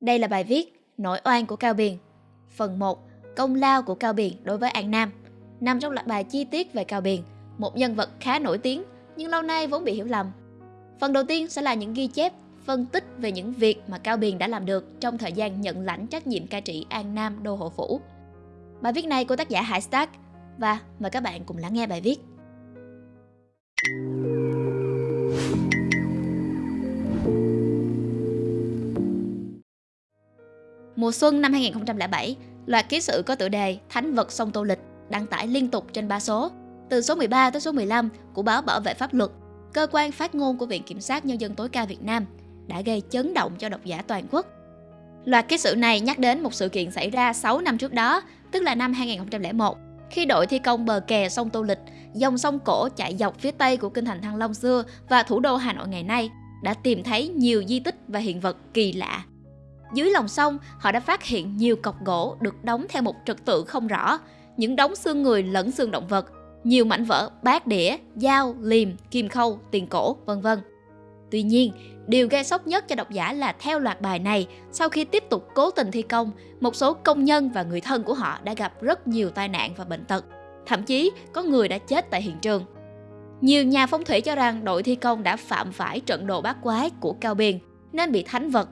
Đây là bài viết Nỗi oan của Cao Biền. Phần 1. Công lao của Cao Biền đối với An Nam. Nằm trong loạt bài chi tiết về Cao Biền, một nhân vật khá nổi tiếng nhưng lâu nay vốn bị hiểu lầm. Phần đầu tiên sẽ là những ghi chép, phân tích về những việc mà Cao Biền đã làm được trong thời gian nhận lãnh trách nhiệm cai trị An Nam Đô Hộ Phủ. Bài viết này của tác giả Hải Stark và mời các bạn cùng lắng nghe bài viết. Mùa xuân năm 2007, loạt ký sự có tựa đề Thánh vật sông Tô Lịch đăng tải liên tục trên ba số, từ số 13 tới số 15 của báo Bảo vệ pháp luật, cơ quan phát ngôn của Viện Kiểm sát Nhân dân tối cao Việt Nam, đã gây chấn động cho độc giả toàn quốc. Loạt ký sự này nhắc đến một sự kiện xảy ra 6 năm trước đó, tức là năm 2001, khi đội thi công bờ kè sông Tô Lịch, dòng sông cổ chạy dọc phía tây của kinh thành Thăng Long xưa và thủ đô Hà Nội ngày nay, đã tìm thấy nhiều di tích và hiện vật kỳ lạ dưới lòng sông, họ đã phát hiện nhiều cọc gỗ được đóng theo một trật tự không rõ, những đống xương người lẫn xương động vật, nhiều mảnh vỡ bát đĩa, dao, liềm, kim khâu, tiền cổ, vân vân. Tuy nhiên, điều gây sốc nhất cho độc giả là theo loạt bài này, sau khi tiếp tục cố tình thi công, một số công nhân và người thân của họ đã gặp rất nhiều tai nạn và bệnh tật. Thậm chí, có người đã chết tại hiện trường. Nhiều nhà phong thủy cho rằng đội thi công đã phạm phải trận đồ bát quái của Cao Biên, nên bị thánh vật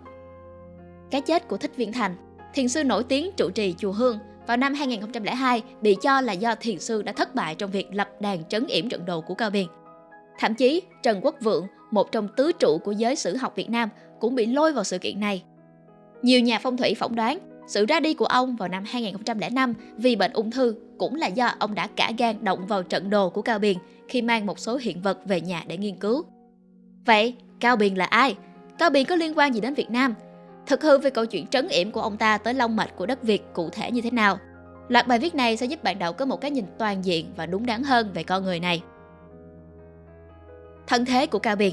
cái chết của Thích Viên Thành, thiền sư nổi tiếng trụ trì chùa Hương vào năm 2002 bị cho là do thiền sư đã thất bại trong việc lập đàn trấn yểm trận đồ của Cao Biên. Thậm chí, Trần Quốc Vượng, một trong tứ trụ của giới sử học Việt Nam, cũng bị lôi vào sự kiện này. Nhiều nhà phong thủy phỏng đoán sự ra đi của ông vào năm 2005 vì bệnh ung thư cũng là do ông đã cả gan động vào trận đồ của Cao Biên khi mang một số hiện vật về nhà để nghiên cứu. Vậy, Cao Biên là ai? Cao Biên có liên quan gì đến Việt Nam Thực hư về câu chuyện trấn yểm của ông ta tới long mạch của đất Việt cụ thể như thế nào. Loạt bài viết này sẽ giúp bạn đọc có một cái nhìn toàn diện và đúng đắn hơn về con người này. Thân thế của Cao Biền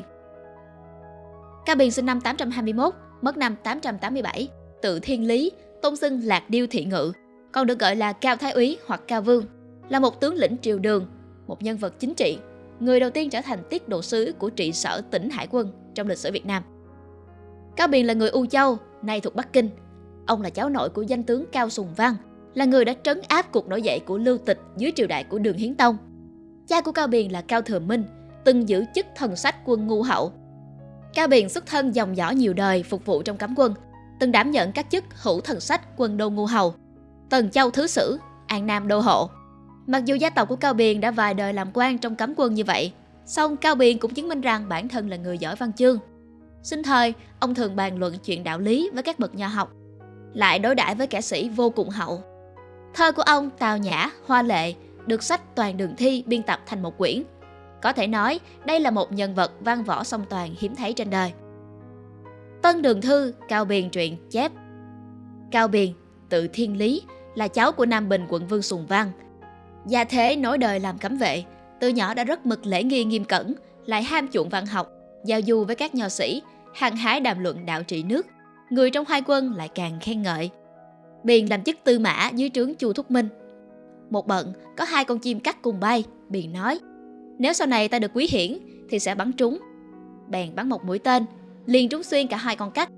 Cao Biền sinh năm 821, mất năm 887, tự thiên lý, tôn xưng Lạc Điêu Thị Ngự, còn được gọi là Cao Thái úy hoặc Cao Vương, là một tướng lĩnh triều đường, một nhân vật chính trị, người đầu tiên trở thành tiết độ sứ của trị sở tỉnh Hải quân trong lịch sử Việt Nam. Cao Biền là người U Châu, nay thuộc Bắc Kinh. Ông là cháu nội của danh tướng Cao Sùng Văn, là người đã trấn áp cuộc nổi dậy của Lưu Tịch dưới triều đại của Đường Hiến Tông. Cha của Cao Biền là Cao Thừa Minh, từng giữ chức thần sách quân ngu hậu. Cao Biền xuất thân dòng dõi nhiều đời phục vụ trong cấm quân, từng đảm nhận các chức hữu thần sách quân đô ngu hầu, Tần Châu Thứ Sử, An Nam Đô Hộ. Mặc dù gia tộc của Cao Biền đã vài đời làm quan trong cấm quân như vậy, song Cao Biền cũng chứng minh rằng bản thân là người giỏi văn chương, Sinh thời, ông thường bàn luận chuyện đạo lý với các bậc nho học, lại đối đãi với kẻ sĩ vô cùng hậu. Thơ của ông tào nhã, hoa lệ, được sách toàn đường thi biên tập thành một quyển. Có thể nói, đây là một nhân vật văn võ song toàn hiếm thấy trên đời. Tân Đường Thư, Cao Biền truyện chép Cao Biền, tự thiên lý, là cháu của Nam Bình quận Vương Sùng Văn. Gia thế nối đời làm cấm vệ, từ nhỏ đã rất mực lễ nghi nghiêm cẩn, lại ham chuộng văn học, giao du với các nho sĩ, hăng hái đàm luận đạo trị nước, người trong hai quân lại càng khen ngợi. Biền làm chức tư mã dưới trướng Chu Thúc Minh. Một bận, có hai con chim cắt cùng bay, Biền nói, nếu sau này ta được quý hiển thì sẽ bắn trúng. Bèn bắn một mũi tên, liền trúng xuyên cả hai con cắt.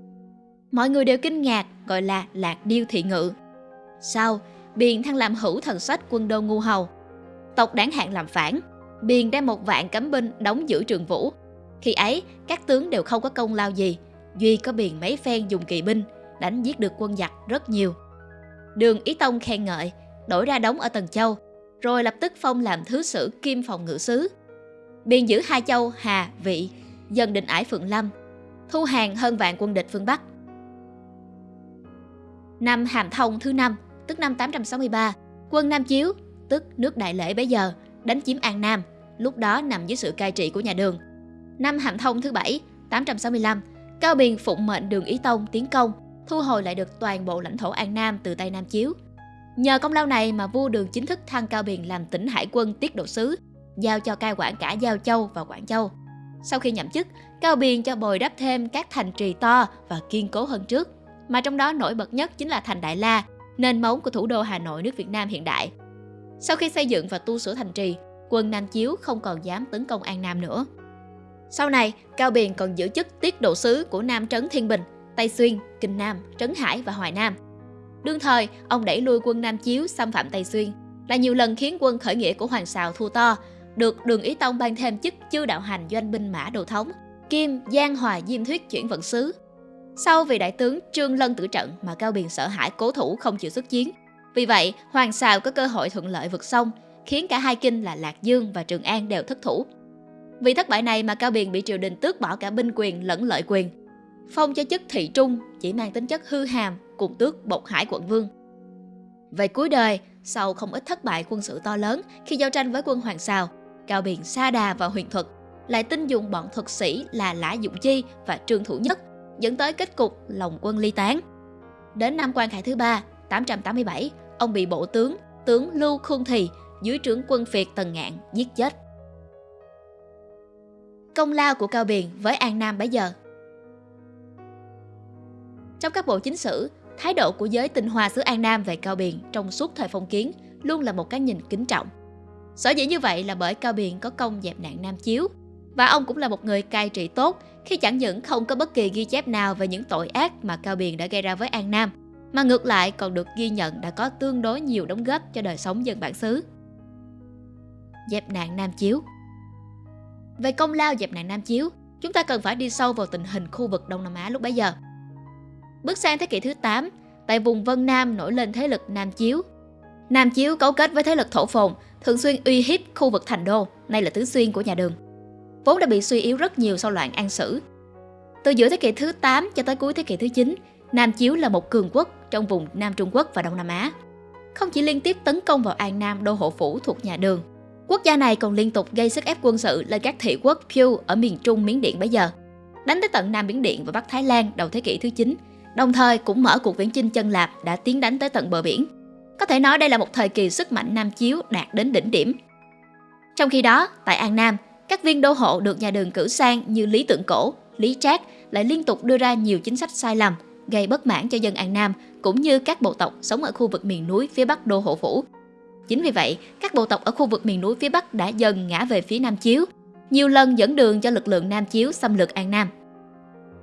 Mọi người đều kinh ngạc, gọi là lạc điêu thị ngự. Sau, Biền thăng làm hữu thần sách quân đô ngu hầu. Tộc đáng hạn làm phản, Biền đem một vạn cấm binh đóng giữ trường vũ, khi ấy, các tướng đều không có công lao gì, duy có biền mấy phen dùng kỳ binh, đánh giết được quân giặc rất nhiều. Đường Ý Tông khen ngợi, đổi ra đóng ở Tần Châu, rồi lập tức phong làm thứ sử kim phòng ngự sứ. Biên giữ hai châu Hà, Vị, dần định ải Phượng Lâm, thu hàng hơn vạn quân địch phương Bắc. Năm Hàm Thông thứ năm, tức năm 863, quân Nam Chiếu, tức nước Đại Lễ bấy giờ, đánh chiếm An Nam, lúc đó nằm dưới sự cai trị của nhà Đường. Năm Hàm Thông thứ bảy, 865, Cao Biền phụng mệnh Đường Ý Tông tiến công, thu hồi lại được toàn bộ lãnh thổ An Nam từ tay Nam Chiếu. Nhờ công lao này mà vua Đường chính thức thăng Cao Biền làm tỉnh hải quân tiết độ sứ, giao cho cai quản cả Giao Châu và Quảng Châu. Sau khi nhậm chức, Cao Biền cho bồi đắp thêm các thành trì to và kiên cố hơn trước, mà trong đó nổi bật nhất chính là thành Đại La, nền móng của thủ đô Hà Nội nước Việt Nam hiện đại. Sau khi xây dựng và tu sửa thành trì, quân Nam Chiếu không còn dám tấn công An Nam nữa. Sau này, Cao Biền còn giữ chức tiết độ sứ của Nam Trấn Thiên Bình, Tây Xuyên, Kinh Nam, Trấn Hải và Hoài Nam. Đương thời, ông đẩy lui quân Nam Chiếu xâm phạm Tây Xuyên, là nhiều lần khiến quân khởi nghĩa của Hoàng Sào thua to, được Đường Ý Tông ban thêm chức chư đạo hành doanh binh mã đồ thống, Kim, Giang Hòa Diêm Thuyết chuyển vận sứ. Sau vì đại tướng Trương Lân tử trận mà Cao Biền sợ hãi cố thủ không chịu xuất chiến. Vì vậy, Hoàng Sào có cơ hội thuận lợi vượt sông, khiến cả hai kinh là Lạc Dương và Trường An đều thất thủ. Vì thất bại này mà Cao Biền bị triều đình tước bỏ cả binh quyền lẫn lợi quyền. Phong cho chức thị trung chỉ mang tính chất hư hàm cùng tước bộc hải quận vương. Về cuối đời, sau không ít thất bại quân sự to lớn khi giao tranh với quân Hoàng Sào, Cao Biền xa đà vào huyền thuật, lại tin dùng bọn thuật sĩ là Lã Dụng Chi và Trương Thủ Nhất, dẫn tới kết cục lòng quân ly tán. Đến năm quan khải thứ ba, 887, ông bị bộ tướng, tướng Lưu Khương Thì dưới trướng quân Việt Tần Ngạn giết chết. Công lao của Cao Biền với An Nam bấy giờ Trong các bộ chính sử, thái độ của giới tinh hoa xứ An Nam về Cao Biền trong suốt thời phong kiến luôn là một cái nhìn kính trọng. Sở dĩ như vậy là bởi Cao Biền có công dẹp nạn Nam Chiếu và ông cũng là một người cai trị tốt khi chẳng những không có bất kỳ ghi chép nào về những tội ác mà Cao Biền đã gây ra với An Nam, mà ngược lại còn được ghi nhận đã có tương đối nhiều đóng góp cho đời sống dân bản xứ. Dẹp nạn Nam Chiếu về công lao dẹp nạn Nam Chiếu, chúng ta cần phải đi sâu vào tình hình khu vực Đông Nam Á lúc bấy giờ. Bước sang thế kỷ thứ 8, tại vùng Vân Nam nổi lên thế lực Nam Chiếu. Nam Chiếu cấu kết với thế lực thổ phồn, thường xuyên uy hiếp khu vực thành đô, nay là tứ xuyên của nhà Đường. Vốn đã bị suy yếu rất nhiều sau loạn An Sử. Từ giữa thế kỷ thứ 8 cho tới cuối thế kỷ thứ 9, Nam Chiếu là một cường quốc trong vùng Nam Trung Quốc và Đông Nam Á. Không chỉ liên tiếp tấn công vào An Nam đô hộ phủ thuộc nhà Đường, quốc gia này còn liên tục gây sức ép quân sự lên các thị quốc Pew ở miền Trung Miến Điện bấy giờ, đánh tới tận Nam Miến Điện và Bắc Thái Lan đầu thế kỷ thứ 9, đồng thời cũng mở cuộc viễn chinh chân lạp đã tiến đánh tới tận bờ biển. Có thể nói đây là một thời kỳ sức mạnh Nam Chiếu đạt đến đỉnh điểm. Trong khi đó, tại An Nam, các viên đô hộ được nhà đường cử sang như Lý Tượng Cổ, Lý Trác lại liên tục đưa ra nhiều chính sách sai lầm, gây bất mãn cho dân An Nam cũng như các bộ tộc sống ở khu vực miền núi phía bắc đô hộ phủ. Chính vì vậy, các bộ tộc ở khu vực miền núi phía bắc đã dần ngã về phía Nam Chiếu, nhiều lần dẫn đường cho lực lượng Nam Chiếu xâm lược An Nam.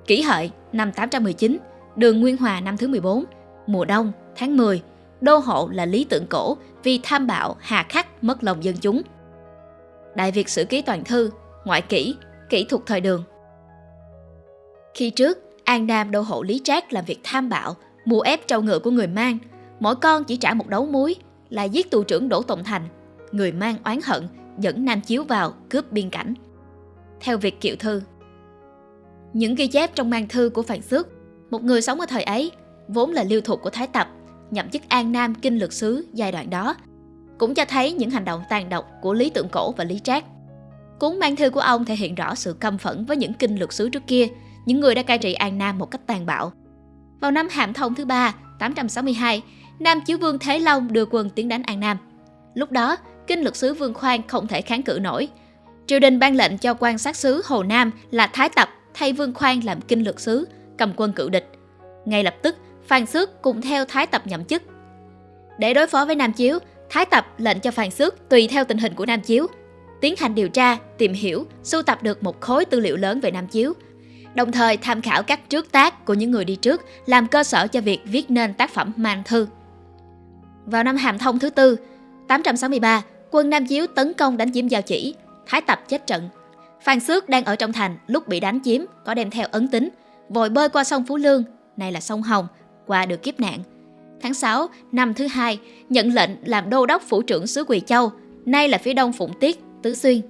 Kỷ hợi năm 819, đường Nguyên Hòa năm thứ 14, mùa đông, tháng 10, đô hộ là Lý Tượng Cổ vì tham bạo hà khắc mất lòng dân chúng. Đại Việt Sử Ký Toàn Thư, Ngoại kỷ Kỹ thuật thời đường. Khi trước, An Nam đô hộ Lý Trác làm việc tham bạo, mua ép trâu ngựa của người mang. Mỗi con chỉ trả một đấu muối là giết tù trưởng Đỗ Tòng Thành. Người mang oán hận, dẫn Nam Chiếu vào cướp biên cảnh. Theo việc kiệu thư Những ghi chép trong mang thư của Phạn Xước, một người sống ở thời ấy, vốn là lưu thuộc của Thái Tập, nhậm chức An Nam Kinh Lược Sứ giai đoạn đó, cũng cho thấy những hành động tàn độc của Lý Tượng Cổ và Lý Trác. Cuốn mang thư của ông thể hiện rõ sự căm phẫn với những kinh lược sứ trước kia, những người đã cai trị An Nam một cách tàn bạo. Vào năm Hàm Thông thứ ba, 862, Nam Chiếu Vương Thế Long đưa quân tiến đánh An Nam. Lúc đó, kinh lược sứ Vương Khoan không thể kháng cự nổi. Triều đình ban lệnh cho quan sát sứ Hồ Nam là Thái Tập thay Vương Khoan làm kinh lược sứ, cầm quân cự địch. Ngay lập tức, Phan Xước cùng theo Thái Tập nhậm chức. Để đối phó với Nam Chiếu, Thái Tập lệnh cho Phan Xước tùy theo tình hình của Nam Chiếu, tiến hành điều tra, tìm hiểu, sưu tập được một khối tư liệu lớn về Nam Chiếu, đồng thời tham khảo các trước tác của những người đi trước làm cơ sở cho việc viết nên tác phẩm mang thư. Vào năm Hàm Thông thứ tư, 863, quân Nam Chiếu tấn công đánh chiếm Giao Chỉ, Thái Tập chết trận. Phan Xước đang ở trong thành lúc bị đánh chiếm có đem theo ấn tính, vội bơi qua sông Phú Lương, này là sông Hồng, qua được kiếp nạn. Tháng 6 năm thứ hai, nhận lệnh làm đô đốc phủ trưởng xứ Quỳ Châu, nay là phía đông Phụng Tiết, Tứ Xuyên.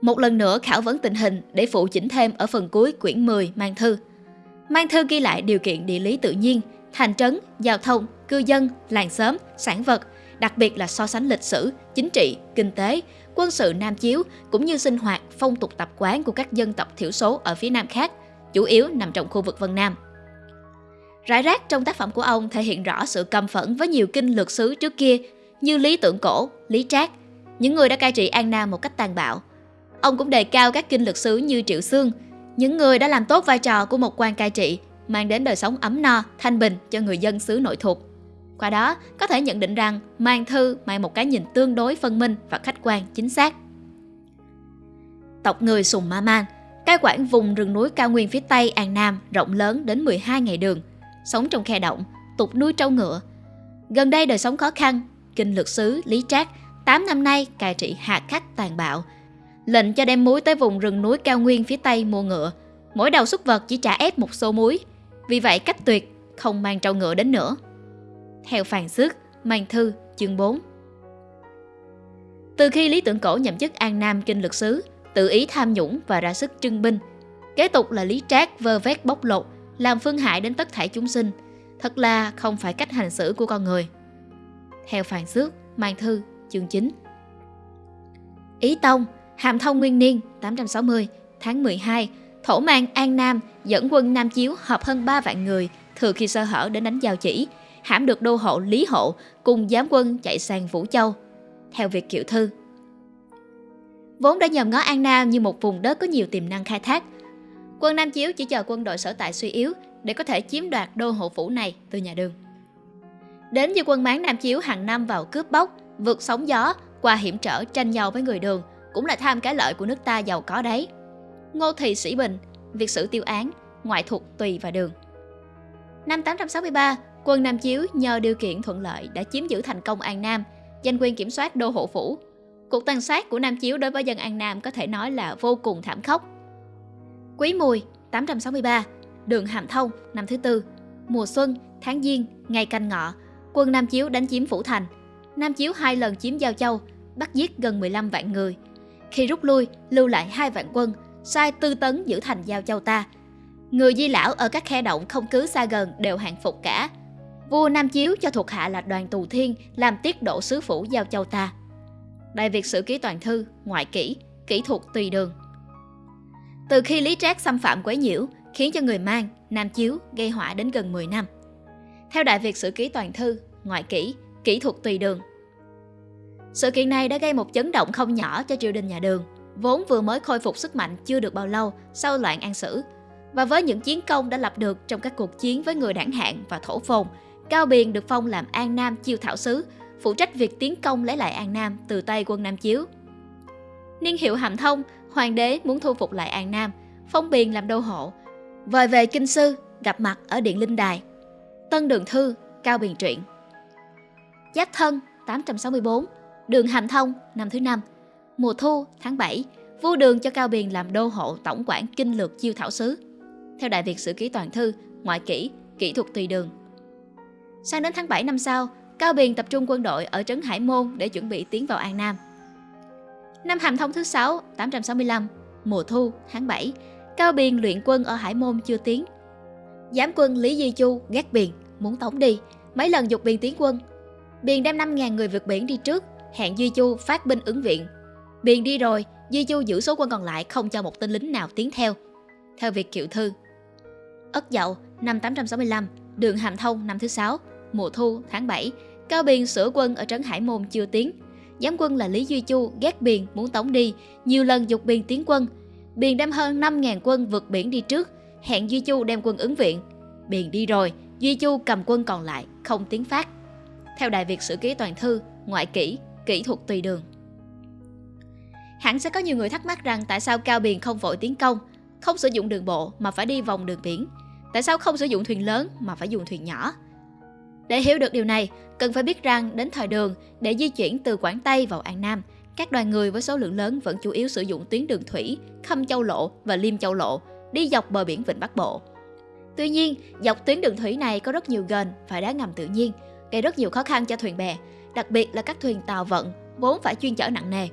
Một lần nữa khảo vấn tình hình để phụ chỉnh thêm ở phần cuối quyển 10 mang thư. Mang thư ghi lại điều kiện địa lý tự nhiên, thành trấn, giao thông, cư dân, làng xóm, sản vật, đặc biệt là so sánh lịch sử, chính trị, kinh tế, quân sự Nam Chiếu cũng như sinh hoạt, phong tục tập quán của các dân tộc thiểu số ở phía Nam khác, chủ yếu nằm trong khu vực Vân Nam. Rải rác trong tác phẩm của ông thể hiện rõ sự căm phẫn với nhiều kinh lược sứ trước kia như Lý Tượng Cổ, Lý Trác, những người đã cai trị An Nam một cách tàn bạo. Ông cũng đề cao các kinh lược sứ như Triệu Xương, những người đã làm tốt vai trò của một quan cai trị, mang đến đời sống ấm no, thanh bình cho người dân xứ nội thuộc. Qua đó, có thể nhận định rằng mang thư mang một cái nhìn tương đối phân minh và khách quan chính xác. Tộc người Sùng Ma Man, cai quản vùng rừng núi cao nguyên phía Tây An Nam rộng lớn đến 12 ngày đường, sống trong khe động, tục nuôi trâu ngựa. Gần đây đời sống khó khăn, kinh lược sứ Lý Trác 8 năm nay cai trị hạ khắc tàn bạo, lệnh cho đem muối tới vùng rừng núi cao nguyên phía Tây mua ngựa. Mỗi đầu xuất vật chỉ trả ép một xô muối, vì vậy cách tuyệt không mang trâu ngựa đến nữa. Theo Phàn Xước, Mang Thư, chương 4 Từ khi Lý Tưởng Cổ nhậm chức An Nam Kinh Lực Sứ, tự ý tham nhũng và ra sức trưng binh, kế tục là Lý Trác vơ vét bóc lột, làm phương hại đến tất thảy chúng sinh, thật là không phải cách hành xử của con người. Theo Phàn Xước, Mang Thư, chương 9 Ý Tông, Hàm Thông Nguyên Niên 860, tháng 12, Thổ mang An Nam dẫn quân Nam Chiếu hợp hơn 3 vạn người, thừa khi sơ hở đến đánh giao chỉ, hãm được đô hộ Lý Hộ cùng giám quân chạy sang Vũ Châu. Theo việc kiệu thư, vốn đã nhòm ngó An Nam như một vùng đất có nhiều tiềm năng khai thác. Quân Nam Chiếu chỉ chờ quân đội sở tại suy yếu để có thể chiếm đoạt đô hộ phủ này từ nhà Đường. Đến như quân máng Nam Chiếu hàng năm vào cướp bóc, vượt sóng gió, qua hiểm trở tranh nhau với người Đường, cũng là tham cái lợi của nước ta giàu có đấy. Ngô Thị Sĩ Bình, việc xử tiêu án, ngoại thuộc Tùy và Đường. Năm 863, quân Nam Chiếu nhờ điều kiện thuận lợi đã chiếm giữ thành công An Nam, giành quyền kiểm soát đô hộ phủ. Cuộc tàn sát của Nam Chiếu đối với dân An Nam có thể nói là vô cùng thảm khốc. Quý Mùi, 863, đường Hàm Thông, năm thứ tư, mùa xuân, tháng Giêng, ngày canh ngọ, quân Nam Chiếu đánh chiếm Phủ Thành. Nam Chiếu hai lần chiếm Giao Châu, bắt giết gần 15 vạn người. Khi rút lui, lưu lại hai vạn quân, sai tư tấn giữ thành Giao Châu ta. Người di lão ở các khe động không cứ xa gần đều hạng phục cả. Vua Nam Chiếu cho thuộc hạ là đoàn tù thiên làm tiết độ sứ phủ Giao Châu ta. Đại Việt Sử Ký Toàn Thư, Ngoại Kỹ, Kỹ thuật Tùy Đường Từ khi Lý Trác xâm phạm quấy nhiễu, khiến cho người mang, Nam Chiếu gây họa đến gần 10 năm. Theo Đại Việt Sử Ký Toàn Thư, Ngoại Kỹ, Kỹ thuật Tùy Đường Sự kiện này đã gây một chấn động không nhỏ cho triều đình nhà Đường, vốn vừa mới khôi phục sức mạnh chưa được bao lâu sau loạn An Sử. Và với những chiến công đã lập được trong các cuộc chiến với người đảng hạng và thổ phồn, Cao Biền được phong làm An Nam chiêu thảo sứ, phụ trách việc tiến công lấy lại An Nam từ tay quân Nam Chiếu. Niên hiệu Hàm Thông, hoàng đế muốn thu phục lại An Nam, phong Biền làm đô hộ. Vời về Kinh Sư, gặp mặt ở Điện Linh Đài. Tân Đường Thư, Cao Biền truyện. Giáp Thân, 864, Đường Hàm Thông, năm thứ năm. Mùa thu, tháng 7, vua đường cho Cao Biền làm đô hộ tổng quản kinh lược chiêu thảo sứ. Theo Đại Việt Sử Ký Toàn Thư, ngoại kỹ, kỹ thuật tùy đường. Sang đến tháng 7 năm sau, Cao Biền tập trung quân đội ở trấn Hải Môn để chuẩn bị tiến vào An Nam. Năm Hàm Thông thứ 6, 865, mùa thu, tháng 7, Cao Biền luyện quân ở Hải Môn chưa tiến. Giám quân Lý Di Chu ghét Biền, muốn tống đi, mấy lần dục Biền tiến quân. Biền đem 5.000 người vượt biển đi trước, hẹn Di Chu phát binh ứng viện. Biền đi rồi, Di Chu giữ số quân còn lại không cho một tên lính nào tiến theo. Theo việc kiệu thư. Ất Dậu, năm 865, đường Hàm Thông năm thứ 6, mùa thu tháng 7, Cao Biền sửa quân ở trấn Hải Môn chưa tiến. Giám quân là Lý Duy Chu ghét Biền muốn tống đi, nhiều lần dục Biền tiến quân. Biền đem hơn 5.000 quân vượt biển đi trước, hẹn Duy Chu đem quân ứng viện. Biền đi rồi, Duy Chu cầm quân còn lại, không tiến phát. Theo Đại Việt Sử Ký Toàn Thư, Ngoại Kỹ, Kỹ thuật Tùy Đường. Hẳn sẽ có nhiều người thắc mắc rằng tại sao Cao Biền không vội tiến công, không sử dụng đường bộ mà phải đi vòng đường biển. Tại sao không sử dụng thuyền lớn mà phải dùng thuyền nhỏ? Để hiểu được điều này, cần phải biết rằng đến thời đường, để di chuyển từ Quảng Tây vào An Nam, các đoàn người với số lượng lớn vẫn chủ yếu sử dụng tuyến đường thủy, Khâm Châu Lộ và Liêm Châu Lộ, đi dọc bờ biển Vịnh Bắc Bộ. Tuy nhiên, dọc tuyến đường thủy này có rất nhiều gần và đá ngầm tự nhiên, gây rất nhiều khó khăn cho thuyền bè, đặc biệt là các thuyền tàu vận vốn phải chuyên chở nặng nề.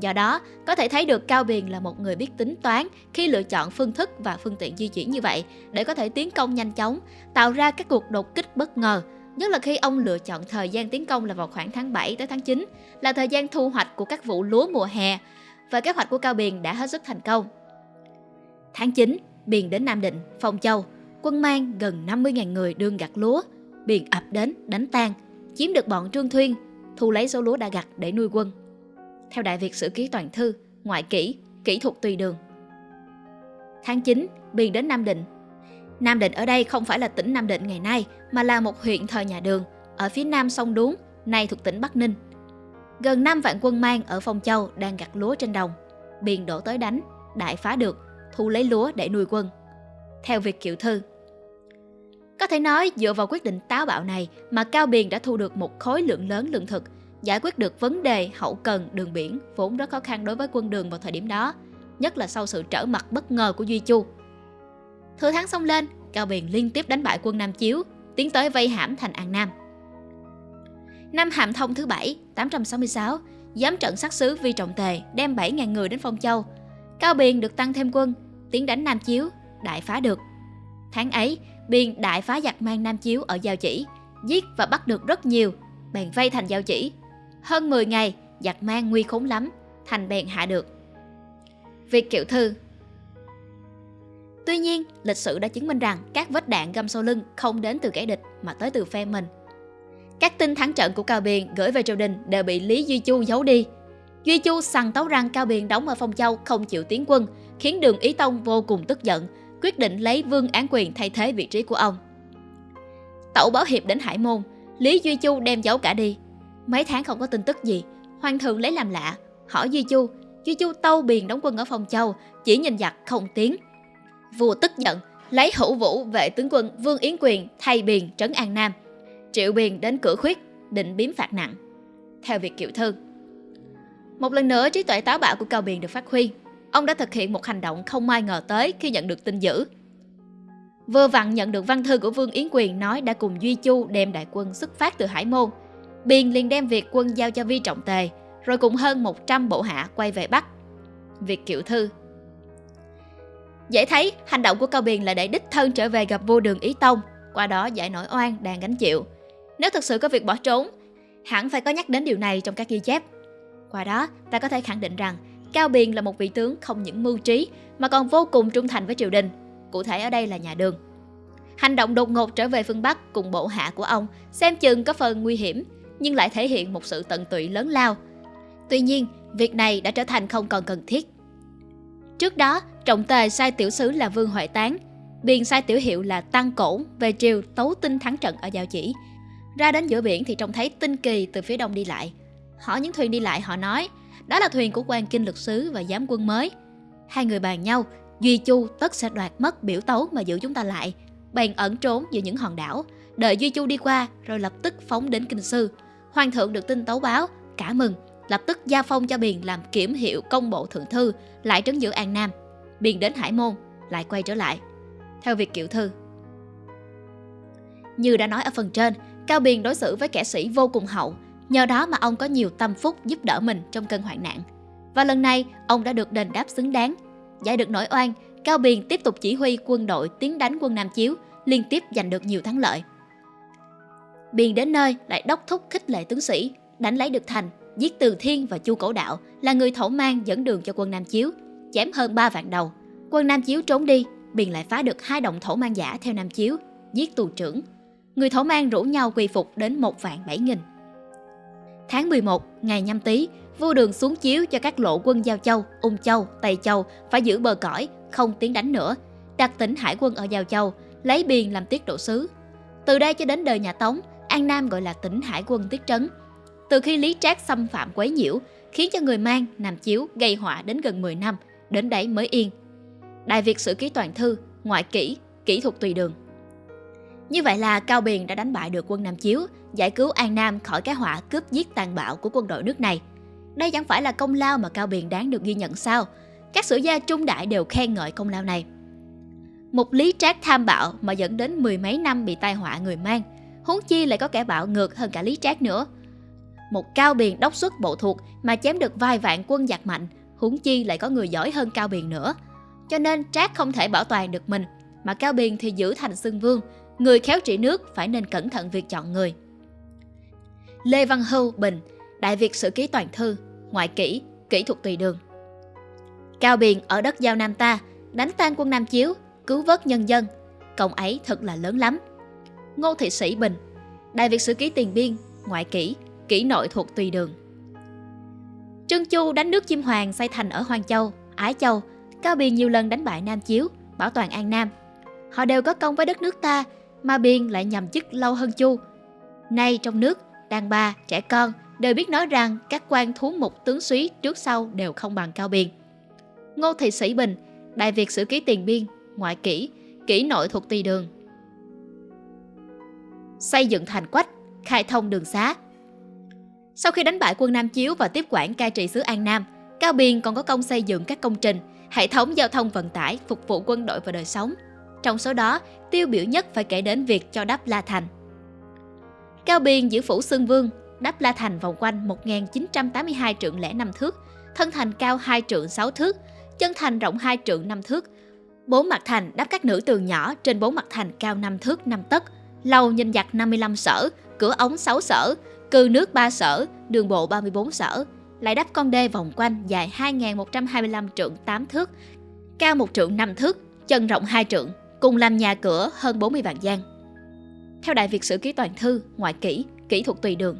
Do đó, có thể thấy được Cao Biền là một người biết tính toán khi lựa chọn phương thức và phương tiện di chuyển như vậy để có thể tiến công nhanh chóng, tạo ra các cuộc đột kích bất ngờ, nhất là khi ông lựa chọn thời gian tiến công là vào khoảng tháng 7 tới tháng 9, là thời gian thu hoạch của các vụ lúa mùa hè và kế hoạch của Cao Biền đã hết sức thành công. Tháng 9, Biền đến Nam Định, Phong Châu, quân mang gần 50.000 người đương gặt lúa, Biền ập đến đánh tan, chiếm được bọn Trương Thuyên, thu lấy số lúa đã gặt để nuôi quân theo Đại Việt Sử Ký Toàn Thư, Ngoại kỷ Kỹ thuật Tùy Đường. Tháng 9, Biên đến Nam Định. Nam Định ở đây không phải là tỉnh Nam Định ngày nay, mà là một huyện thời nhà Đường, ở phía nam sông Đuống, nay thuộc tỉnh Bắc Ninh. Gần 5 vạn quân mang ở Phong Châu đang gặt lúa trên đồng. Biên đổ tới đánh, đại phá được, thu lấy lúa để nuôi quân. Theo việc Kiệu Thư, có thể nói dựa vào quyết định táo bạo này mà Cao Biền đã thu được một khối lượng lớn lương thực, giải quyết được vấn đề hậu cần đường biển vốn rất khó khăn đối với quân đường vào thời điểm đó, nhất là sau sự trở mặt bất ngờ của Duy Chu. Thừa thắng xông lên, Cao Biền liên tiếp đánh bại quân Nam Chiếu, tiến tới vây hãm thành An Nam. Năm Hàm Thông thứ bảy, 866, giám trận sát sứ Vi Trọng Tề đem 7.000 người đến Phong Châu. Cao Biền được tăng thêm quân, tiến đánh Nam Chiếu, đại phá được. Tháng ấy, Biên đại phá giặc mang Nam Chiếu ở Giao Chỉ, giết và bắt được rất nhiều, bèn vây thành Giao Chỉ. Hơn 10 ngày, giặc mang nguy khốn lắm, thành bèn hạ được. Việc kiệu thư Tuy nhiên, lịch sử đã chứng minh rằng các vết đạn găm sau lưng không đến từ kẻ địch mà tới từ phe mình. Các tin thắng trận của Cao Biền gửi về triều đình đều bị Lý Duy Chu giấu đi. Duy Chu sằng tấu rằng Cao Biền đóng ở Phong Châu không chịu tiến quân, khiến Đường Ý Tông vô cùng tức giận, quyết định lấy Vương Án Quyền thay thế vị trí của ông. Tẩu báo hiệp đến Hải Môn, Lý Duy Chu đem giấu cả đi. Mấy tháng không có tin tức gì, Hoàng thượng lấy làm lạ, hỏi Duy Chu, Duy Chu tâu biền đóng quân ở Phong Châu, chỉ nhìn giặc không tiếng. Vua tức giận, lấy hữu vũ vệ tướng quân Vương Yến Quyền thay biền trấn An Nam. Triệu biền đến cửa khuyết, định biếm phạt nặng. Theo việc kiểu thư. Một lần nữa trí tuệ táo bạo của Cao Biền được phát huy, ông đã thực hiện một hành động không ai ngờ tới khi nhận được tin dữ. Vừa vặn nhận được văn thư của Vương Yến Quyền nói đã cùng Duy Chu đem đại quân xuất phát từ Hải Môn. Biên liền đem việc quân giao cho Vi Trọng Tề, rồi cùng hơn 100 bộ hạ quay về Bắc. Việc kiệu thư Dễ thấy, hành động của Cao Biền là để đích thân trở về gặp vua đường Ý Tông, qua đó giải nổi oan đang gánh chịu. Nếu thực sự có việc bỏ trốn, hẳn phải có nhắc đến điều này trong các ghi chép. Qua đó, ta có thể khẳng định rằng Cao Biền là một vị tướng không những mưu trí mà còn vô cùng trung thành với triều đình, cụ thể ở đây là nhà Đường. Hành động đột ngột trở về phương Bắc cùng bộ hạ của ông xem chừng có phần nguy hiểm, nhưng lại thể hiện một sự tận tụy lớn lao. Tuy nhiên, việc này đã trở thành không còn cần thiết. Trước đó, trọng tề sai tiểu sứ là Vương Huệ Tán, Biền sai tiểu hiệu là Tăng Cổn về triều tấu tinh thắng trận ở Giao Chỉ. Ra đến giữa biển thì trông thấy tinh kỳ từ phía đông đi lại. Hỏi những thuyền đi lại họ nói đó là thuyền của quan kinh lực sứ và giám quân mới. Hai người bàn nhau, Duy Chu tất sẽ đoạt mất biểu tấu mà giữ chúng ta lại. Bèn ẩn trốn giữa những hòn đảo, đợi Duy Chu đi qua rồi lập tức phóng đến kinh sư. Hoàng thượng được tin tấu báo, cả mừng, lập tức gia phong cho Biền làm kiểm hiệu công bộ thượng thư, lại trấn giữ An Nam. Biền đến Hải Môn, lại quay trở lại. Theo việc kiệu thư. Như đã nói ở phần trên, Cao Biền đối xử với kẻ sĩ vô cùng hậu, Nhờ đó mà ông có nhiều tâm phúc giúp đỡ mình trong cơn hoạn nạn. Và lần này, ông đã được đền đáp xứng đáng. Giải được nỗi oan, Cao Biền tiếp tục chỉ huy quân đội tiến đánh quân Nam Chiếu, liên tiếp giành được nhiều thắng lợi. Biền đến nơi lại đốc thúc khích lệ tướng sĩ, đánh lấy được thành, giết Từ Thiên và Chu Cổ Đạo là người thổ mang dẫn đường cho quân Nam Chiếu, chém hơn 3 vạn đầu. Quân Nam Chiếu trốn đi, Biền lại phá được hai động thổ mang giả theo Nam Chiếu, giết tù trưởng. Người thổ mang rủ nhau quy phục đến một vạn bảy nghìn. Tháng 11, ngày nhâm tý, vua đường xuống chiếu cho các lộ quân Giao Châu, Ung Châu, Tây Châu phải giữ bờ cõi, không tiến đánh nữa, đặt tỉnh hải quân ở Giao Châu, lấy biền làm tiết độ sứ. Từ đây cho đến đời nhà Tống, An Nam gọi là tỉnh hải quân tiết trấn. Từ khi Lý Trác xâm phạm quấy nhiễu, khiến cho người mang, Nam Chiếu gây họa đến gần 10 năm, đến đấy mới yên. Đại Việt sử ký toàn thư, ngoại kỹ, kỹ thuật tùy đường. Như vậy là Cao Biền đã đánh bại được quân Nam Chiếu, giải cứu An Nam khỏi cái họa cướp giết tàn bạo của quân đội nước này. Đây chẳng phải là công lao mà Cao Biền đáng được ghi nhận sao? Các sử gia trung đại đều khen ngợi công lao này. Một lý trác tham bạo mà dẫn đến mười mấy năm bị tai họa người mang, huống chi lại có kẻ bạo ngược hơn cả lý trác nữa. Một Cao Biền đốc xuất bộ thuộc mà chém được vài vạn quân giặc mạnh, huống chi lại có người giỏi hơn Cao Biền nữa. Cho nên Trác không thể bảo toàn được mình, mà Cao Biền thì giữ thành xưng vương, người khéo trị nước phải nên cẩn thận việc chọn người. Lê Văn Hưu Bình, Đại Việt Sử Ký Toàn Thư, Ngoại Kỹ, Kỹ thuật tùy đường. Cao Biền ở đất giao Nam ta, đánh tan quân Nam Chiếu, cứu vớt nhân dân. Công ấy thật là lớn lắm. Ngô Thị Sĩ Bình, Đại Việt Sử Ký Tiền Biên, Ngoại kỷ, kỷ Nội thuộc tùy đường. Trương Chu đánh nước Chim Hoàng xây thành ở Hoàng Châu, Ái Châu, Cao Biền nhiều lần đánh bại Nam Chiếu, bảo toàn An Nam. Họ đều có công với đất nước ta, mà Biên lại nhầm chức lâu hơn Chu. Nay trong nước, đàn bà, trẻ con đều biết nói rằng các quan thú mục tướng suý trước sau đều không bằng Cao Biên. Ngô Thị Sĩ Bình, Đại Việt Sử Ký Tiền Biên, Ngoại Kỷ, Kỷ Nội thuộc Tùy Đường. Xây dựng thành quách, khai thông đường xá. Sau khi đánh bại quân Nam Chiếu và tiếp quản cai trị xứ An Nam, Cao Biên còn có công xây dựng các công trình, hệ thống giao thông vận tải phục vụ quân đội và đời sống. Trong số đó, tiêu biểu nhất phải kể đến việc cho đắp La Thành. Cao Biên giữ phủ Xương Vương, đắp La Thành vòng quanh 1.982 trượng lẻ 5 thước, thân thành cao 2 trượng 6 thước, chân thành rộng 2 trượng 5 thước. Bốn mặt thành đắp các nữ tường nhỏ trên bốn mặt thành cao 5 thước 5 tấc, lầu nhìn giặc 55 sở, cửa ống 6 sở, cư nước 3 sở, đường bộ 34 sở, lại đắp con đê vòng quanh dài 2.125 trượng 8 thước, cao 1 trượng 5 thước, chân rộng 2 trượng, cùng làm nhà cửa hơn 40 vạn gian. Theo Đại Việt Sử Ký Toàn Thư, ngoại kỹ, kỹ thuật tùy đường.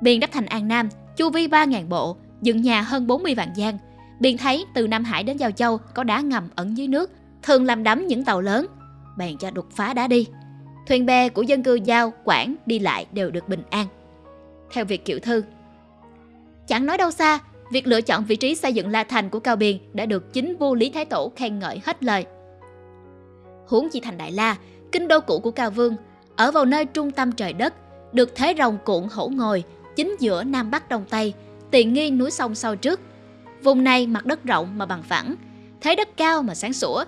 Biên đắp thành An Nam, chu vi 3.000 bộ, dựng nhà hơn 40 vạn gian. Biên thấy từ Nam Hải đến Giao Châu có đá ngầm ẩn dưới nước, thường làm đắm những tàu lớn, bèn cho đục phá đá đi. Thuyền bè của dân cư Giao, Quảng đi lại đều được bình an. Theo Việt Kiệu Thư, Chẳng nói đâu xa, việc lựa chọn vị trí xây dựng La Thành của Cao Biên đã được chính vua Lý Thái Tổ khen ngợi hết lời. Huống chi thành Đại La, kinh đô cũ của Cao Vương, ở vào nơi trung tâm trời đất, được thế rồng cuộn hổ ngồi, chính giữa Nam Bắc Đông Tây, tiền nghi núi sông sau trước. Vùng này mặt đất rộng mà bằng phẳng, thế đất cao mà sáng sủa,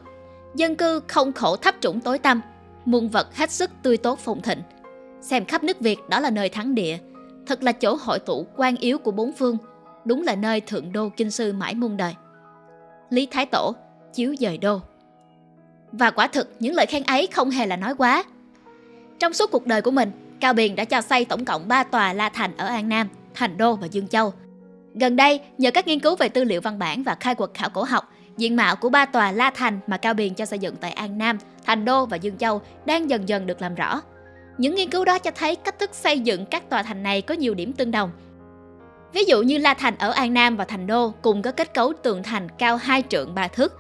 dân cư không khổ thấp trũng tối tăm, muôn vật hết sức tươi tốt phồn thịnh. Xem khắp nước Việt đó là nơi thắng địa, thật là chỗ hội tụ quan yếu của bốn phương, đúng là nơi thượng đô kinh sư mãi muôn đời. Lý Thái Tổ, chiếu dời đô. Và quả thực những lời khen ấy không hề là nói quá. Trong suốt cuộc đời của mình, Cao Biền đã cho xây tổng cộng 3 tòa La Thành ở An Nam, Thành Đô và Dương Châu. Gần đây, nhờ các nghiên cứu về tư liệu văn bản và khai quật khảo cổ học, diện mạo của ba tòa La Thành mà Cao Biền cho xây dựng tại An Nam, Thành Đô và Dương Châu đang dần dần được làm rõ. Những nghiên cứu đó cho thấy cách thức xây dựng các tòa thành này có nhiều điểm tương đồng. Ví dụ như La Thành ở An Nam và Thành Đô cùng có kết cấu tường thành cao 2 trượng 3 thước.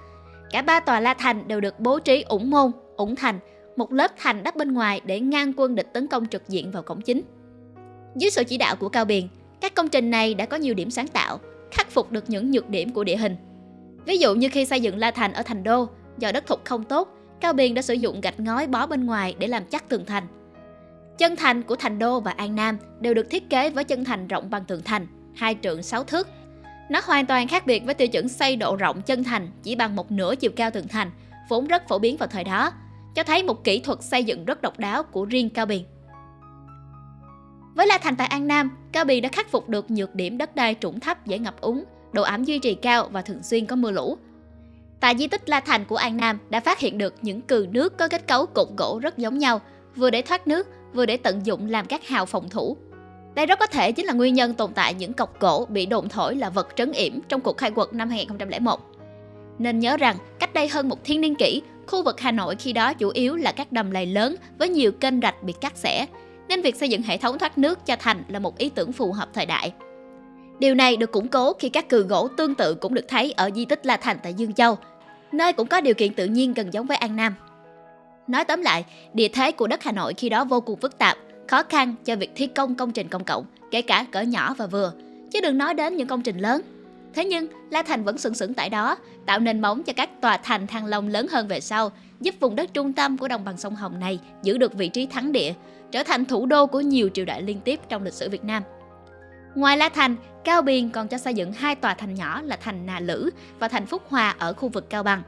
Cả ba tòa La Thành đều được bố trí ủng môn, ủng thành, một lớp thành đắp bên ngoài để ngăn quân địch tấn công trực diện vào cổng chính. Dưới sự chỉ đạo của Cao Biền, các công trình này đã có nhiều điểm sáng tạo, khắc phục được những nhược điểm của địa hình. Ví dụ như khi xây dựng La Thành ở Thành Đô, do đất thục không tốt, Cao Biền đã sử dụng gạch ngói bó bên ngoài để làm chắc tường thành. Chân thành của Thành Đô và An Nam đều được thiết kế với chân thành rộng bằng tường thành, hai trượng 6 thước. Nó hoàn toàn khác biệt với tiêu chuẩn xây độ rộng chân thành chỉ bằng một nửa chiều cao tường thành, vốn rất phổ biến vào thời đó, cho thấy một kỹ thuật xây dựng rất độc đáo của riêng Cao Biền. Với La Thành tại An Nam, Cao Biền đã khắc phục được nhược điểm đất đai trũng thấp dễ ngập úng, độ ẩm duy trì cao và thường xuyên có mưa lũ. Tại di tích La Thành của An Nam đã phát hiện được những cừ nước có kết cấu cột gỗ rất giống nhau, vừa để thoát nước, vừa để tận dụng làm các hào phòng thủ. Đây rất có thể chính là nguyên nhân tồn tại những cọc gỗ bị đồn thổi là vật trấn yểm trong cuộc khai quật năm 2001. Nên nhớ rằng, cách đây hơn một thiên niên kỷ, khu vực Hà Nội khi đó chủ yếu là các đầm lầy lớn với nhiều kênh rạch bị cắt xẻ, nên việc xây dựng hệ thống thoát nước cho thành là một ý tưởng phù hợp thời đại. Điều này được củng cố khi các cừ gỗ tương tự cũng được thấy ở di tích La Thành tại Dương Châu, nơi cũng có điều kiện tự nhiên gần giống với An Nam. Nói tóm lại, địa thế của đất Hà Nội khi đó vô cùng phức tạp, khó khăn cho việc thi công công trình công cộng, kể cả cỡ nhỏ và vừa, chứ đừng nói đến những công trình lớn. Thế nhưng, La Thành vẫn sừng sững tại đó, tạo nền móng cho các tòa thành thăng long lớn hơn về sau, giúp vùng đất trung tâm của đồng bằng sông Hồng này giữ được vị trí thắng địa, trở thành thủ đô của nhiều triều đại liên tiếp trong lịch sử Việt Nam. Ngoài La Thành, Cao Biên còn cho xây dựng hai tòa thành nhỏ là thành Na Lữ và thành Phúc Hòa ở khu vực Cao Bằng.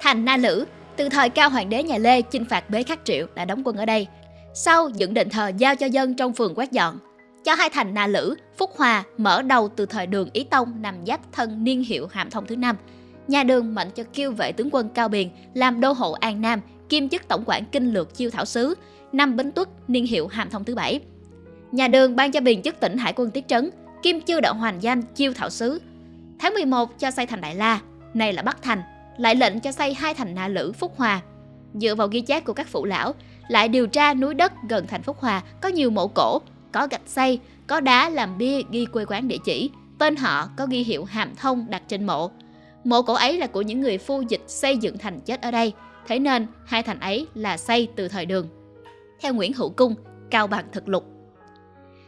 Thành Na Lữ từ thời cao hoàng đế nhà Lê chinh phạt bế khắc triệu đã đóng quân ở đây. Sau dựng đền thờ giao cho dân trong phường quét dọn. Cho hai thành Na Lữ, Phúc Hòa mở đầu từ thời đường Ý Tông nằm giáp thân niên hiệu Hàm Thông thứ năm. Nhà đường mệnh cho kiêu vệ tướng quân Cao Biền làm đô hộ An Nam, kiêm chức tổng quản kinh lược chiêu thảo sứ, năm Bính Tuất niên hiệu Hàm Thông thứ bảy. Nhà đường ban cho Biền chức tỉnh Hải quân Tiết Trấn, kim chư đạo hoàn danh chiêu thảo sứ. Tháng 11 cho xây thành Đại La, này là Bắc Thành, lại lệnh cho xây hai thành Na Lữ Phúc Hòa. Dựa vào ghi chép của các phụ lão, lại điều tra núi đất gần thành Phúc Hòa có nhiều mộ cổ, có gạch xây, có đá làm bia ghi quê quán địa chỉ, tên họ có ghi hiệu hàm thông đặt trên mộ. Mộ cổ ấy là của những người phu dịch xây dựng thành chết ở đây, thế nên hai thành ấy là xây từ thời đường. Theo Nguyễn Hữu Cung, Cao Bằng thực lục.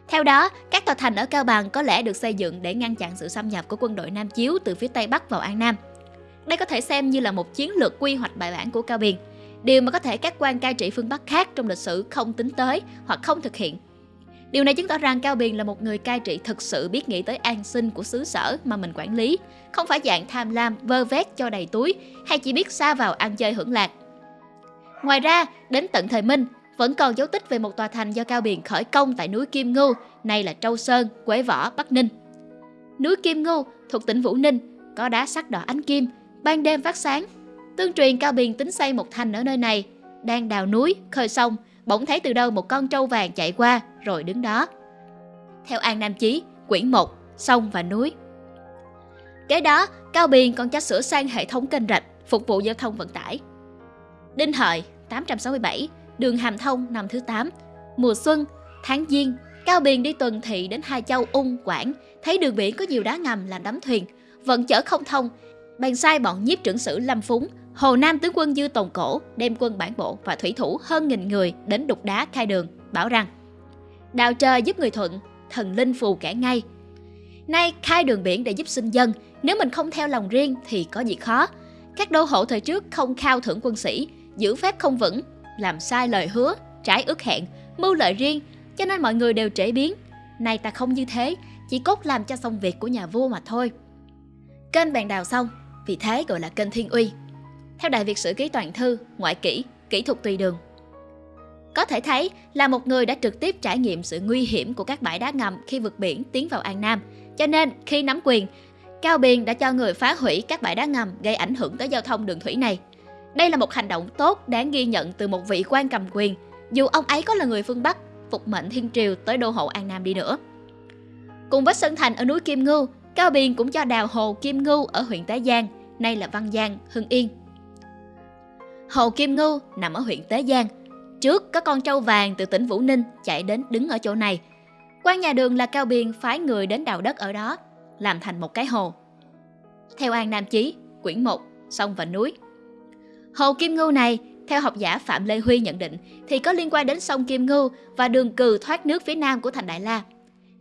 Theo đó, các tòa thành ở Cao Bằng có lẽ được xây dựng để ngăn chặn sự xâm nhập của quân đội Nam Chiếu từ phía Tây Bắc vào An Nam – Đây có thể xem như là một chiến lược quy hoạch bài bản của Cao Biên, điều mà có thể các quan cai trị phương Bắc khác trong lịch sử không tính tới hoặc không thực hiện. Điều này chứng tỏ rằng Cao Biền là một người cai trị thực sự biết nghĩ tới an sinh của xứ sở mà mình quản lý, không phải dạng tham lam vơ vét cho đầy túi hay chỉ biết xa vào ăn chơi hưởng lạc. Ngoài ra, đến tận thời Minh, vẫn còn dấu tích về một tòa thành do Cao Biền khởi công tại núi Kim Ngưu, nay là Châu Sơn, Quế Võ, Bắc Ninh. Núi Kim Ngưu thuộc tỉnh Vũ Ninh, có đá sắc đỏ ánh kim, ban đêm phát sáng. Tương truyền Cao Biền tính xây một thành ở nơi này, đang đào núi, khơi sông, bỗng thấy từ đâu một con trâu vàng chạy qua rồi đứng đó. Theo An Nam Chí, quyển 1, sông và núi. Kế đó, Cao Biền còn cho sửa sang hệ thống kênh rạch, phục vụ giao thông vận tải. Đinh Hợi, 867, đường Hàm Thông năm thứ 8. Mùa xuân, tháng Giêng, Cao Biền đi tuần thị đến hai châu Ung, Quảng, thấy đường biển có nhiều đá ngầm làm đắm thuyền, vận chở không thông. Bàn sai bọn nhiếp trưởng sử Lâm Phúng, Hồ Nam tướng quân Dư Tồn Cổ đem quân bản bộ và thủy thủ hơn nghìn người đến đục đá khai đường, bảo rằng Đào trời giúp người thuận, thần linh phù kẻ ngay. Nay khai đường biển để giúp sinh dân, nếu mình không theo lòng riêng thì có gì khó. Các đô hộ thời trước không khao thưởng quân sĩ, giữ phép không vững, làm sai lời hứa, trái ước hẹn, mưu lợi riêng, cho nên mọi người đều trễ biến. Nay ta không như thế, chỉ cốt làm cho xong việc của nhà vua mà thôi. Kênh bàn đào xong, vì thế gọi là kênh Thiên Uy. Theo Đại Việt Sử Ký Toàn Thư, ngoại kỹ, kỹ thuật tùy đường. Có thể thấy là một người đã trực tiếp trải nghiệm sự nguy hiểm của các bãi đá ngầm khi vượt biển tiến vào An Nam. Cho nên khi nắm quyền, Cao Biền đã cho người phá hủy các bãi đá ngầm gây ảnh hưởng tới giao thông đường thủy này. Đây là một hành động tốt đáng ghi nhận từ một vị quan cầm quyền, dù ông ấy có là người phương Bắc, phục mệnh thiên triều tới đô hộ An Nam đi nữa. Cùng với Sơn Thành ở núi Kim Ngưu, Cao Biên cũng cho đào hồ Kim Ngưu ở huyện Tế Giang, nay là Văn Giang, Hưng Yên. Hồ Kim Ngưu nằm ở huyện Tế Giang. Trước có con trâu vàng từ tỉnh Vũ Ninh chạy đến đứng ở chỗ này. Quan nhà đường là Cao Biên phái người đến đào đất ở đó, làm thành một cái hồ. Theo An Nam Chí, quyển 1, sông và núi. Hồ Kim Ngưu này, theo học giả Phạm Lê Huy nhận định, thì có liên quan đến sông Kim Ngưu và đường cừ thoát nước phía nam của thành Đại La.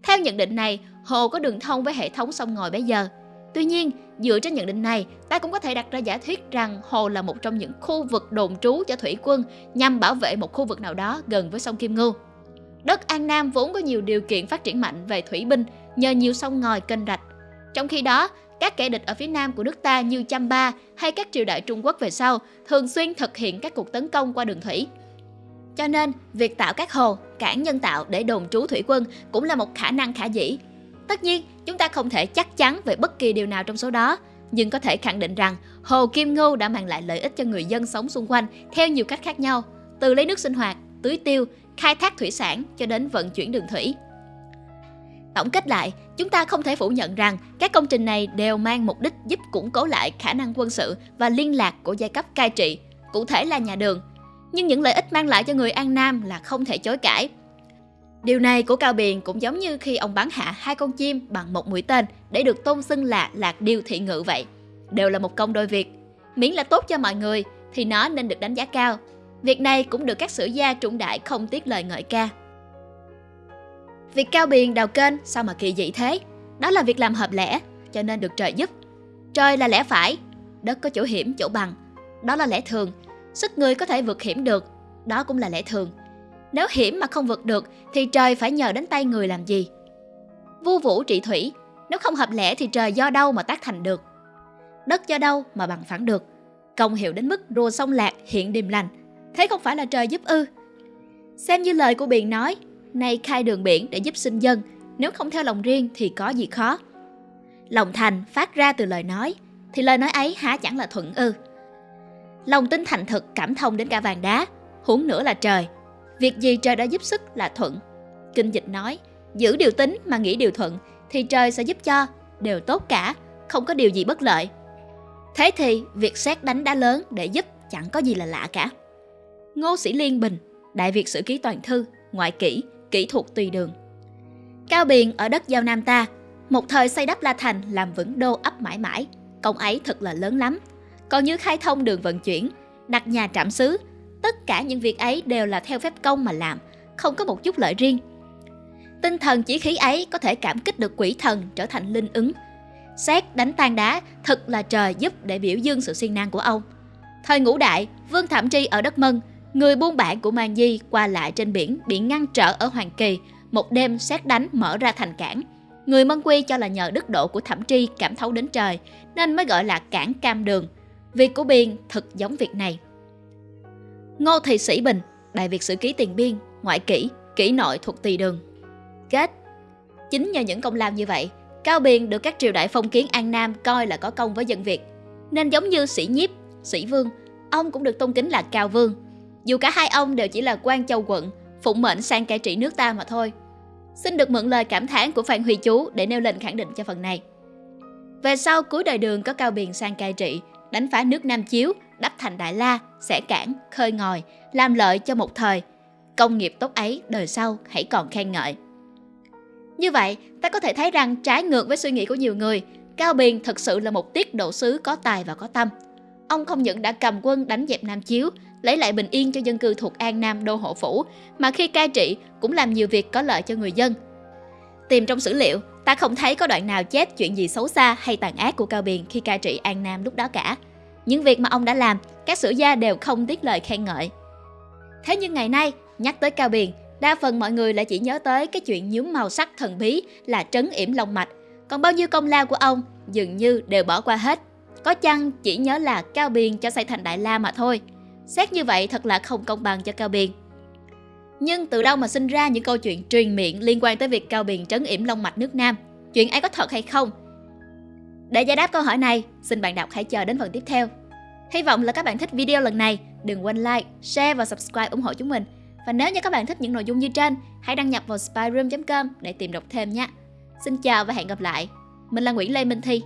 Theo nhận định này, hồ có đường thông với hệ thống sông ngòi bây giờ. Tuy nhiên, dựa trên nhận định này, ta cũng có thể đặt ra giả thuyết rằng hồ là một trong những khu vực đồn trú cho thủy quân nhằm bảo vệ một khu vực nào đó gần với sông Kim Ngưu. Đất An Nam vốn có nhiều điều kiện phát triển mạnh về thủy binh nhờ nhiều sông ngòi kênh rạch. Trong khi đó, các kẻ địch ở phía nam của nước ta như Chăm Ba hay các triều đại Trung Quốc về sau thường xuyên thực hiện các cuộc tấn công qua đường thủy. Cho nên, việc tạo các hồ, cảng nhân tạo để đồn trú thủy quân cũng là một khả năng khả dĩ. Tất nhiên, chúng ta không thể chắc chắn về bất kỳ điều nào trong số đó, nhưng có thể khẳng định rằng Hồ Kim Ngưu đã mang lại lợi ích cho người dân sống xung quanh theo nhiều cách khác nhau, từ lấy nước sinh hoạt, tưới tiêu, khai thác thủy sản cho đến vận chuyển đường thủy. Tổng kết lại, chúng ta không thể phủ nhận rằng các công trình này đều mang mục đích giúp củng cố lại khả năng quân sự và liên lạc của giai cấp cai trị, cụ thể là nhà đường. Nhưng những lợi ích mang lại cho người An Nam là không thể chối cãi. Điều này của Cao Biền cũng giống như khi ông bắn hạ hai con chim bằng một mũi tên để được tôn xưng là lạc điêu thị ngự vậy. Đều là một công đôi việc. Miễn là tốt cho mọi người thì nó nên được đánh giá cao. Việc này cũng được các sử gia trung đại không tiếc lời ngợi ca. Việc cao biền đào kênh sao mà kỳ dị thế? Đó là việc làm hợp lẽ, cho nên được trời giúp. Trời là lẽ phải, đất có chỗ hiểm chỗ bằng. Đó là lẽ thường, sức người có thể vượt hiểm được, đó cũng là lẽ thường. Nếu hiểm mà không vượt được thì trời phải nhờ đến tay người làm gì? Vu vũ trị thủy, nếu không hợp lẽ thì trời do đâu mà tác thành được? Đất do đâu mà bằng phẳng được? Công hiệu đến mức rùa sông lạc hiện điềm lành, thế không phải là trời giúp ư? Xem như lời của Biền nói, nay khai đường biển để giúp sinh dân, nếu không theo lòng riêng thì có gì khó. Lòng thành phát ra từ lời nói, thì lời nói ấy há chẳng là thuận ư. Lòng tin thành thực cảm thông đến cả vàng đá, huống nữa là trời. Việc gì trời đã giúp sức là thuận. Kinh dịch nói, giữ điều tính mà nghĩ điều thuận, thì trời sẽ giúp cho, đều tốt cả, không có điều gì bất lợi. Thế thì việc xét đánh đá lớn để giúp chẳng có gì là lạ cả. Ngô Sĩ Liên Bình, Đại Việt Sử Ký Toàn Thư, Ngoại Kỷ, kỹ thuật tùy đường. Cao Biền ở đất giao Nam ta, một thời xây đắp La Thành làm vững đô ấp mãi mãi, công ấy thật là lớn lắm. Còn như khai thông đường vận chuyển, đặt nhà trạm xứ, tất cả những việc ấy đều là theo phép công mà làm, không có một chút lợi riêng. Tinh thần chỉ khí ấy có thể cảm kích được quỷ thần trở thành linh ứng. Xét đánh tan đá, thật là trời giúp để biểu dương sự siêng năng của ông. Thời ngũ đại, Vương Thẩm Tri ở đất Mân, người buôn bản của Mang Di qua lại trên biển bị ngăn trở ở Hoàng Kỳ, một đêm xét đánh mở ra thành cảng. Người Mân Quy cho là nhờ đức độ của Thẩm Tri cảm thấu đến trời, nên mới gọi là cảng cam đường. Việc của Biên thật giống việc này. Ngô Thị Sĩ Bình, Đại Việt Sử Ký Tiền Biên, Ngoại Kỷ, Kỷ Nội thuộc Tỳ Đường. Kết Chính nhờ những công lao như vậy, Cao Biên được các triều đại phong kiến An Nam coi là có công với dân Việt. Nên giống như sĩ nhiếp, sĩ vương, ông cũng được tôn kính là Cao Vương. Dù cả hai ông đều chỉ là quan châu quận, phụng mệnh sang cai trị nước ta mà thôi. Xin được mượn lời cảm thán của Phan Huy Chú để nêu lên khẳng định cho phần này. Về sau cuối đời đường có Cao Biền sang cai trị, đánh phá nước Nam Chiếu, đắp thành Đại La, xẻ cản khơi ngòi, làm lợi cho một thời. Công nghiệp tốt ấy đời sau hãy còn khen ngợi. Như vậy, ta có thể thấy rằng trái ngược với suy nghĩ của nhiều người, Cao Biền thật sự là một tiết độ sứ có tài và có tâm. Ông không những đã cầm quân đánh dẹp Nam Chiếu, lấy lại bình yên cho dân cư thuộc An Nam đô hộ phủ, mà khi cai trị cũng làm nhiều việc có lợi cho người dân. Tìm trong sử liệu, ta không thấy có đoạn nào chép chuyện gì xấu xa hay tàn ác của Cao Biền khi cai trị An Nam lúc đó cả. Những việc mà ông đã làm, các sử gia đều không tiếc lời khen ngợi. Thế nhưng ngày nay, nhắc tới Cao Biền, đa phần mọi người lại chỉ nhớ tới cái chuyện nhúm màu sắc thần bí là trấn yểm long mạch. Còn bao nhiêu công lao của ông dường như đều bỏ qua hết. Có chăng chỉ nhớ là Cao Biền cho xây thành Đại La mà thôi. Xét như vậy thật là không công bằng cho Cao Biền. Nhưng từ đâu mà sinh ra những câu chuyện truyền miệng liên quan tới việc Cao Biền trấn yểm long mạch nước Nam? Chuyện ấy có thật hay không? Để giải đáp câu hỏi này, xin bạn đọc hãy chờ đến phần tiếp theo. Hy vọng là các bạn thích video lần này. Đừng quên like, share và subscribe ủng hộ chúng mình. Và nếu như các bạn thích những nội dung như trên, hãy đăng nhập vào spyroom.com để tìm đọc thêm nhé. Xin chào và hẹn gặp lại. Mình là Nguyễn Lê Minh Thi.